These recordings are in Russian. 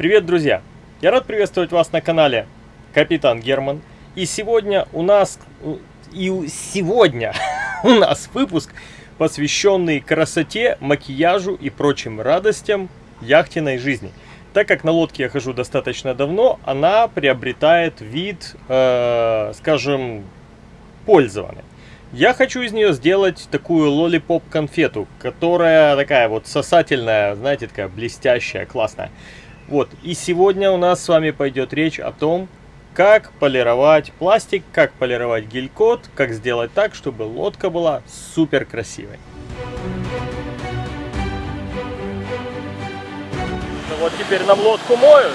Привет, друзья! Я рад приветствовать вас на канале Капитан Герман. И сегодня у нас... И сегодня у нас выпуск, посвященный красоте, макияжу и прочим радостям яхтенной жизни. Так как на лодке я хожу достаточно давно, она приобретает вид, э, скажем, пользованный. Я хочу из нее сделать такую лолипоп конфету, которая такая вот сосательная, знаете, такая блестящая, классная. Вот, и сегодня у нас с вами пойдет речь о том, как полировать пластик, как полировать гель-код, как сделать так, чтобы лодка была супер красивой. Ну вот теперь нам лодку моют.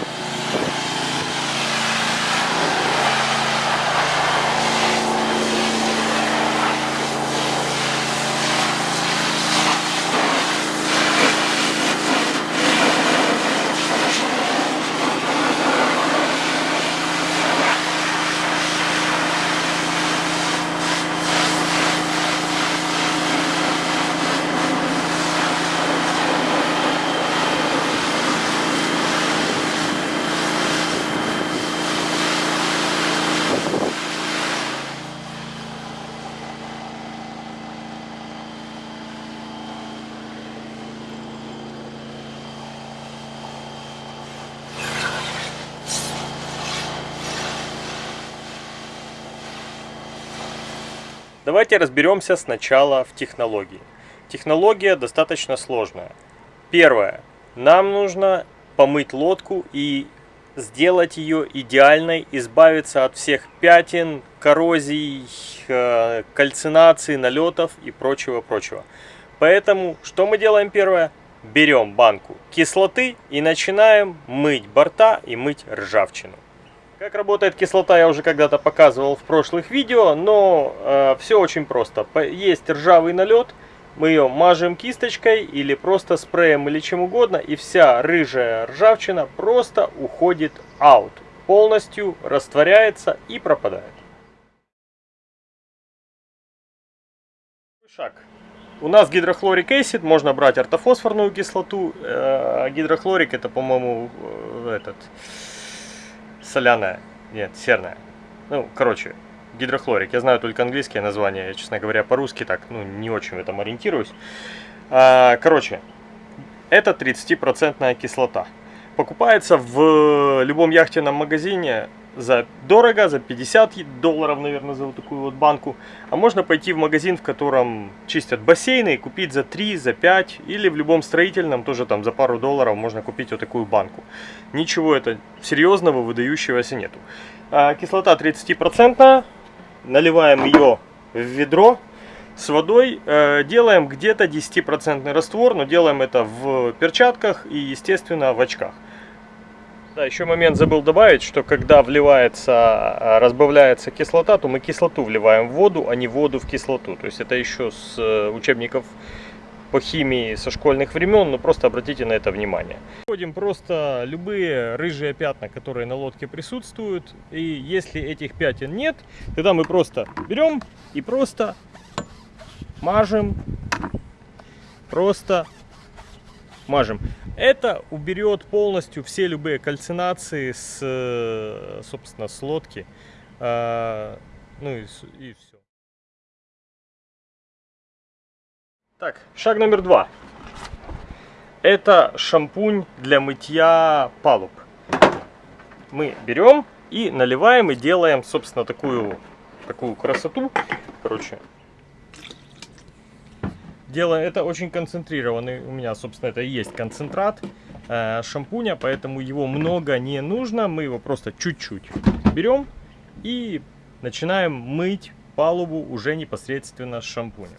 Давайте разберемся сначала в технологии. Технология достаточно сложная. Первое. Нам нужно помыть лодку и сделать ее идеальной, избавиться от всех пятен, коррозий, э, кальцинации, налетов и прочего-прочего. Поэтому что мы делаем первое? Берем банку кислоты и начинаем мыть борта и мыть ржавчину. Как работает кислота, я уже когда-то показывал в прошлых видео, но э, все очень просто. Есть ржавый налет, мы ее мажем кисточкой или просто спреем или чем угодно, и вся рыжая ржавчина просто уходит out, полностью растворяется и пропадает. Шаг. У нас гидрохлорик acid, можно брать ортофосфорную кислоту. Э, гидрохлорик это, по-моему, э, этот соляная, нет, серная. Ну, короче, гидрохлорик. Я знаю только английское название, я, честно говоря, по-русски так, ну, не очень в этом ориентируюсь. А, короче, это 30% кислота. Покупается в любом яхтенном магазине за дорого, за 50 долларов, наверное, за вот такую вот банку. А можно пойти в магазин, в котором чистят бассейны и купить за 3, за 5 или в любом строительном тоже там за пару долларов можно купить вот такую банку. Ничего это серьезного, выдающегося нету. А, кислота 30%, наливаем ее в ведро с водой, э, делаем где-то 10% раствор, но делаем это в перчатках и естественно в очках. Да, еще момент забыл добавить, что когда вливается, а, разбавляется кислота, то мы кислоту вливаем в воду, а не воду в кислоту. То есть это еще с э, учебников по химии со школьных времен, но просто обратите на это внимание. Вводим просто любые рыжие пятна, которые на лодке присутствуют. И если этих пятен нет, тогда мы просто берем и просто мажем, просто мажем. Это уберет полностью все любые кальцинации с, собственно, с лодки. А, ну и, и все. Так, шаг номер два. Это шампунь для мытья палуб. Мы берем и наливаем и делаем, собственно, такую, такую красоту. Короче, Дело это очень концентрированный, у меня, собственно, это и есть концентрат э, шампуня, поэтому его много не нужно. Мы его просто чуть-чуть берем и начинаем мыть палубу уже непосредственно с шампунем.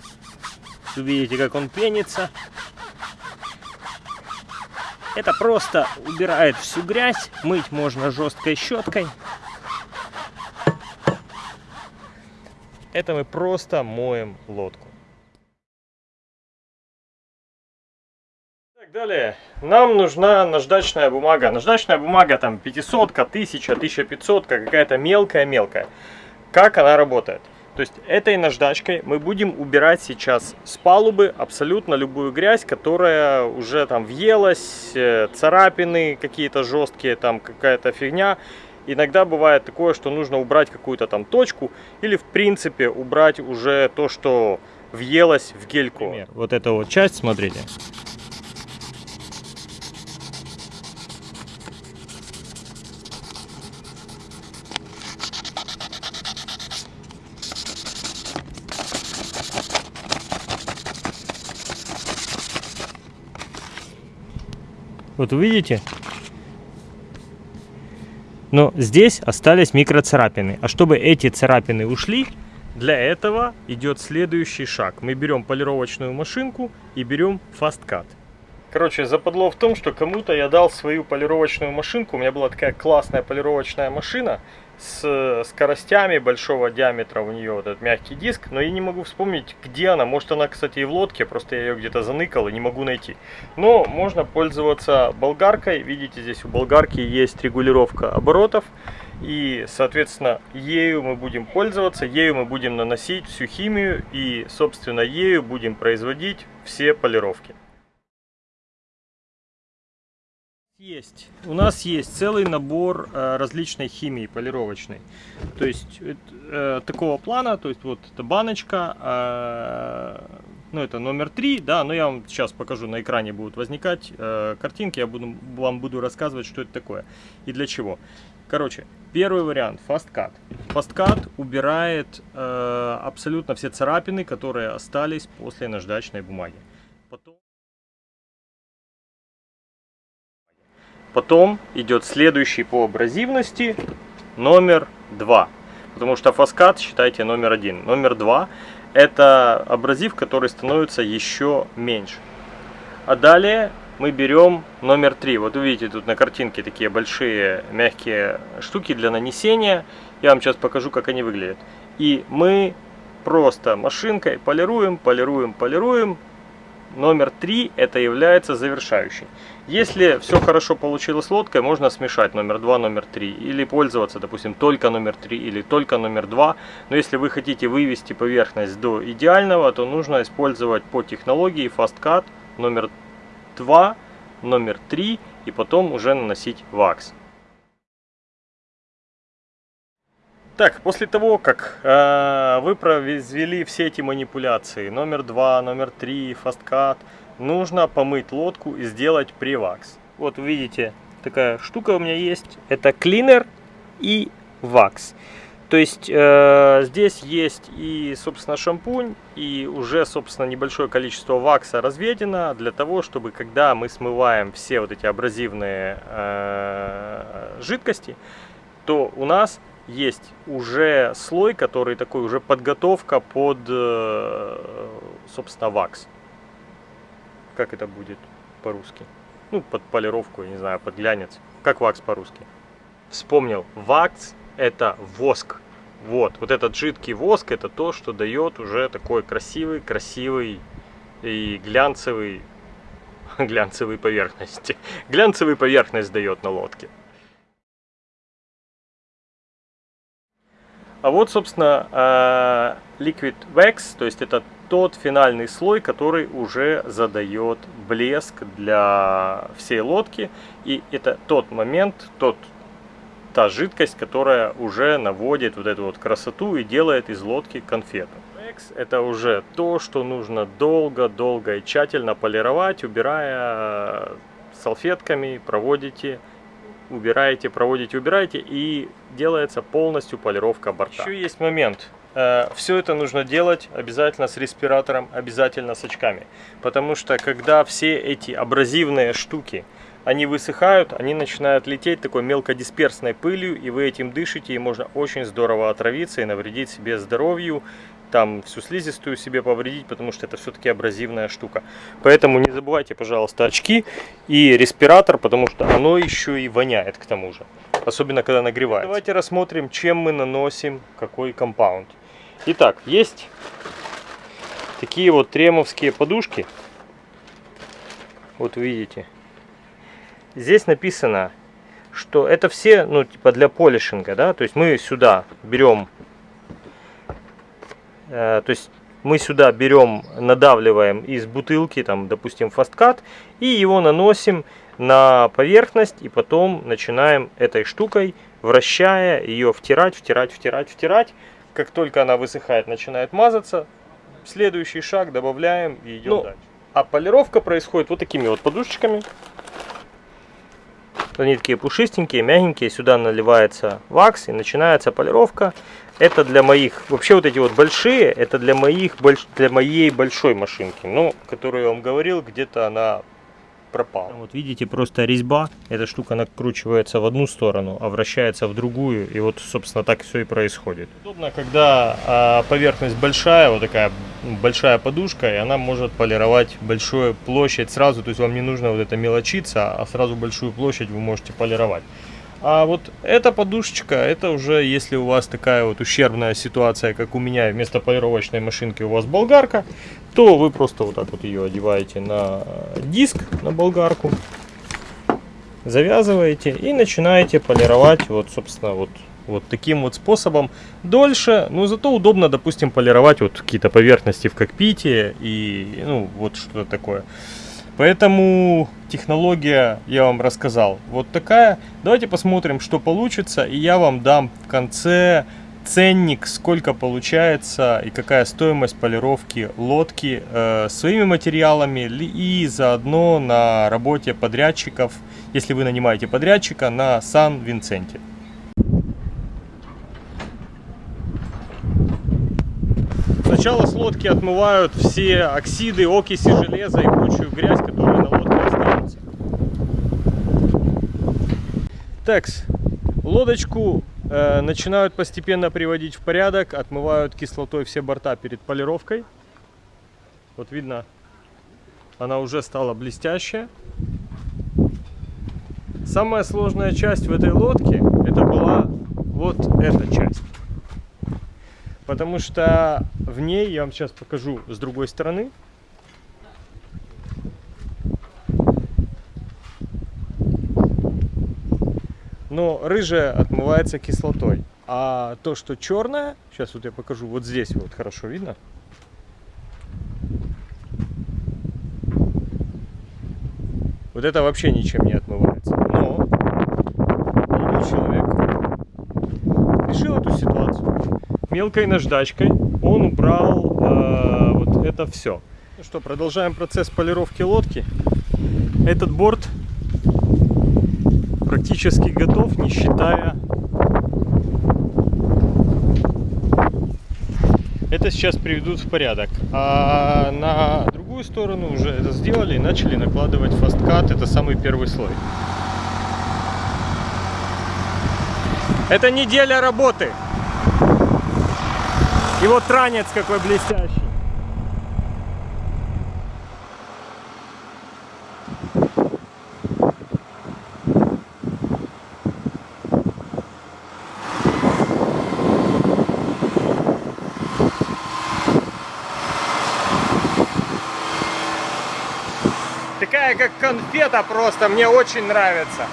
Видите, как он пенится. Это просто убирает всю грязь. Мыть можно жесткой щеткой. Это мы просто моем лодку. Далее, нам нужна наждачная бумага. Наждачная бумага там 500, 1000, 1500, какая-то мелкая-мелкая. Как она работает? То есть этой наждачкой мы будем убирать сейчас с палубы абсолютно любую грязь, которая уже там въелась, э, царапины какие-то жесткие, там какая-то фигня. Иногда бывает такое, что нужно убрать какую-то там точку или в принципе убрать уже то, что въелось в гельку. Например, вот эта вот часть, смотрите. Вот увидите? Но здесь остались микроцарапины. А чтобы эти царапины ушли, для этого идет следующий шаг. Мы берем полировочную машинку и берем фасткат. Короче, западло в том, что кому-то я дал свою полировочную машинку. У меня была такая классная полировочная машина с скоростями большого диаметра у нее вот этот мягкий диск, но я не могу вспомнить, где она. Может она, кстати, и в лодке, просто я ее где-то заныкал и не могу найти. Но можно пользоваться болгаркой. Видите, здесь у болгарки есть регулировка оборотов. И, соответственно, ею мы будем пользоваться, ею мы будем наносить всю химию и, собственно, ею будем производить все полировки. Есть. У нас есть целый набор э, различной химии полировочной. То есть э, такого плана, то есть вот эта баночка, э, ну это номер 3, да, но я вам сейчас покажу, на экране будут возникать э, картинки, я буду, вам буду рассказывать, что это такое и для чего. Короче, первый вариант, FastCut. FastCut убирает э, абсолютно все царапины, которые остались после наждачной бумаги. Потом... Потом идет следующий по абразивности номер 2. Потому что фаскат считайте номер один. Номер два это абразив, который становится еще меньше. А далее мы берем номер 3. Вот увидите тут на картинке такие большие мягкие штуки для нанесения. Я вам сейчас покажу, как они выглядят. И мы просто машинкой полируем, полируем, полируем номер 3 это является завершающий. Если все хорошо получилось лодкой, можно смешать номер 2, номер 3. Или пользоваться, допустим, только номер 3 или только номер 2. Но если вы хотите вывести поверхность до идеального, то нужно использовать по технологии Fast Cut номер 2, номер 3 и потом уже наносить вакс. Так, после того, как э, вы произвели все эти манипуляции, номер 2, номер 3, фасткат, нужно помыть лодку и сделать привакс. Вот видите, такая штука у меня есть. Это клинер и вакс. То есть э, здесь есть и, собственно, шампунь, и уже, собственно, небольшое количество вакса разведено для того, чтобы, когда мы смываем все вот эти абразивные э, жидкости, то у нас есть уже слой, который такой уже подготовка под, э, собственно, вакс. Как это будет по-русски? Ну, под полировку, я не знаю, под глянец. Как вакс по-русски? Вспомнил. Вакс это воск. Вот, вот этот жидкий воск это то, что дает уже такой красивый, красивый и глянцевый, глянцевый поверхности. Глянцевый поверхность дает на лодке. А вот, собственно, а, Liquid Wax, то есть это тот финальный слой, который уже задает блеск для всей лодки. И это тот момент, тот, та жидкость, которая уже наводит вот эту вот красоту и делает из лодки конфету. Wax это уже то, что нужно долго-долго и тщательно полировать, убирая салфетками, проводите убираете, проводите, убираете, и делается полностью полировка борта. Еще есть момент. Э, все это нужно делать обязательно с респиратором, обязательно с очками. Потому что когда все эти абразивные штуки, они высыхают, они начинают лететь такой мелкодисперсной пылью, и вы этим дышите, и можно очень здорово отравиться и навредить себе здоровью, там всю слизистую себе повредить, потому что это все-таки абразивная штука. Поэтому не забывайте, пожалуйста, очки и респиратор, потому что оно еще и воняет к тому же. Особенно, когда нагревается. Давайте рассмотрим, чем мы наносим какой компаунд. Итак, есть такие вот тремовские подушки. Вот видите. Здесь написано, что это все, ну, типа для полишинга, да. То есть мы сюда берем то есть мы сюда берем, надавливаем из бутылки, там, допустим, фасткат, и его наносим на поверхность, и потом начинаем этой штукой, вращая ее, втирать, втирать, втирать, втирать. Как только она высыхает, начинает мазаться, следующий шаг добавляем и идем ну, дальше. А полировка происходит вот такими вот подушечками. Они такие пушистенькие, мягенькие. Сюда наливается вакс и начинается полировка. Это для моих, вообще вот эти вот большие, это для моих, для моей большой машинки. Ну, которую я вам говорил, где-то она пропал. Вот видите, просто резьба, эта штука накручивается в одну сторону, а вращается в другую, и вот, собственно, так все и происходит. Удобно, когда а, поверхность большая, вот такая большая подушка, и она может полировать большую площадь сразу, то есть вам не нужно вот это мелочиться, а сразу большую площадь вы можете полировать. А вот эта подушечка, это уже если у вас такая вот ущербная ситуация, как у меня, вместо полировочной машинки у вас болгарка, то вы просто вот так вот ее одеваете на диск, на болгарку, завязываете и начинаете полировать вот, собственно, вот, вот таким вот способом. Дольше, но зато удобно, допустим, полировать вот какие-то поверхности в кокпите и, ну, вот что-то такое. Поэтому технология я вам рассказал. Вот такая. Давайте посмотрим, что получится. И я вам дам в конце ценник, сколько получается и какая стоимость полировки лодки э, своими материалами и заодно на работе подрядчиков, если вы нанимаете подрядчика на Сан-Винсенте. Сначала с лодки отмывают все оксиды, окиси железа и прочую грязь, которая на лодке остается. Такс, лодочку начинают постепенно приводить в порядок, отмывают кислотой все борта перед полировкой. Вот видно, она уже стала блестящая. Самая сложная часть в этой лодке, это была вот эта часть. Потому что в ней, я вам сейчас покажу с другой стороны, но рыжая отмывается кислотой. А то, что черное, сейчас вот я покажу, вот здесь вот хорошо видно. Вот это вообще ничем не отмывается. Но человек решил эту ситуацию мелкой наждачкой он убрал э, вот это все. Ну что, продолжаем процесс полировки лодки. Этот борт практически готов, не считая... Это сейчас приведут в порядок. А на другую сторону уже это сделали и начали накладывать фасткат. Это самый первый слой. Это неделя работы. И вот ранец какой блестящий. Такая как конфета просто, мне очень нравится.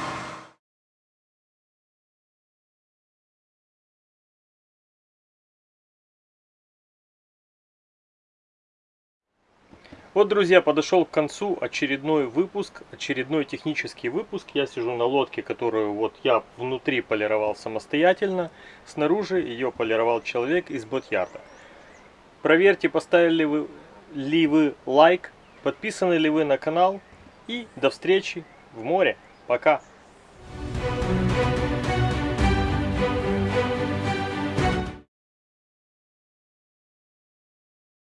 Вот, друзья, подошел к концу очередной выпуск, очередной технический выпуск. Я сижу на лодке, которую вот я внутри полировал самостоятельно. Снаружи ее полировал человек из ботьярда. Проверьте, поставили вы, ли вы лайк, подписаны ли вы на канал. И до встречи в море. Пока!